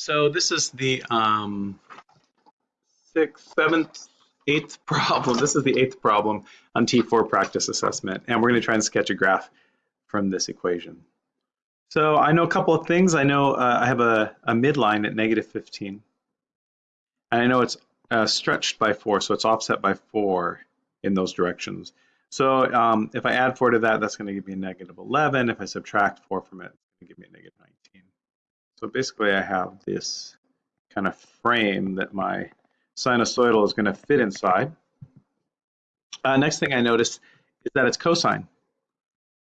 So this is the um, sixth, seventh, eighth problem. This is the eighth problem on T4 practice assessment. And we're going to try and sketch a graph from this equation. So I know a couple of things. I know uh, I have a, a midline at negative 15. And I know it's uh, stretched by 4, so it's offset by 4 in those directions. So um, if I add 4 to that, that's going to give me a negative 11. If I subtract 4 from it, it's going to give me a negative 19. So basically I have this kind of frame that my sinusoidal is going to fit inside. Uh, next thing I noticed is that it's cosine.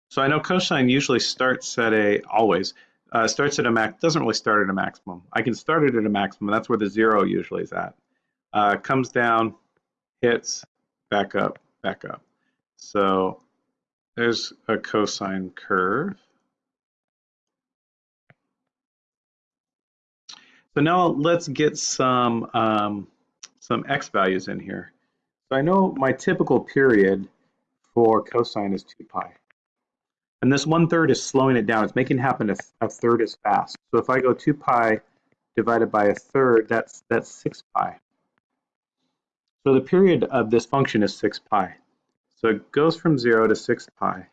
So I know cosine usually starts at a, always, uh, starts at a max, doesn't really start at a maximum. I can start it at a maximum, that's where the zero usually is at. Uh, comes down, hits, back up, back up. So there's a cosine curve. So now let's get some um, some x values in here. So I know my typical period for cosine is 2 pi. And this one third is slowing it down. It's making it happen a, a third as fast. So if I go 2 pi divided by a third, that's, that's 6 pi. So the period of this function is 6 pi. So it goes from 0 to 6 pi. And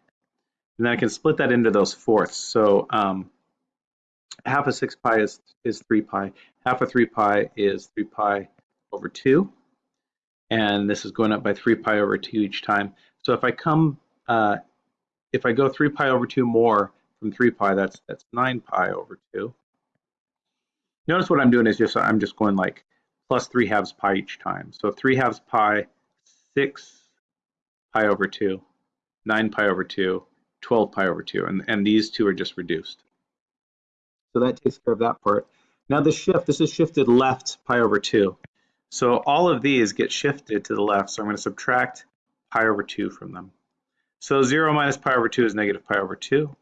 then I can split that into those fourths. So um, half of 6 pi is, is 3 pi. Half of 3 pi is 3 pi over 2. And this is going up by 3 pi over 2 each time. So if I come, uh, if I go 3 pi over 2 more from 3 pi, that's that's 9 pi over 2. Notice what I'm doing is just, I'm just going like plus 3 halves pi each time. So 3 halves pi, 6 pi over 2, 9 pi over 2, 12 pi over 2, and, and these two are just reduced. So that takes care of that part. Now the shift, this is shifted left pi over 2. So all of these get shifted to the left, so I'm going to subtract pi over 2 from them. So 0 minus pi over 2 is negative pi over 2.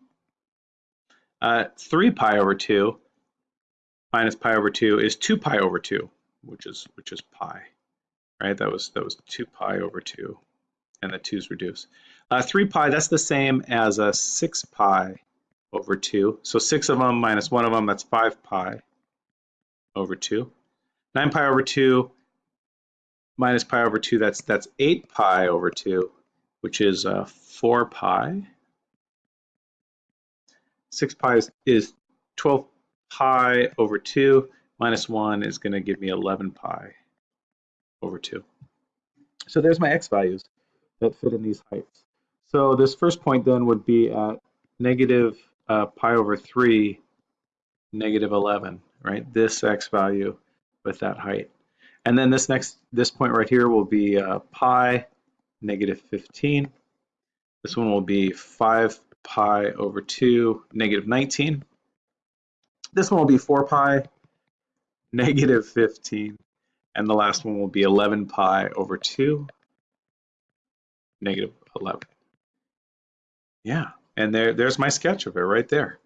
Uh, 3 pi over 2 minus pi over 2 is 2 pi over 2, which is which is pi. Right? That was that was 2 pi over 2, and the 2's reduced. Uh, 3 pi, that's the same as a 6 pi over 2. So 6 of them minus 1 of them, that's 5 pi over 2. 9 pi over 2 minus pi over 2, that's, that's 8 pi over 2, which is uh, 4 pi. 6 pi is, is 12 pi over 2 minus 1 is going to give me 11 pi over 2. So there's my x values that fit in these heights. So this first point then would be at negative uh, pi over 3, negative 11, right? This x value with that height. And then this next, this point right here will be uh, pi negative 15. This one will be 5 pi over 2 negative 19. This one will be 4 pi negative 15. And the last one will be 11 pi over 2 negative 11. Yeah, and there, there's my sketch of it right there.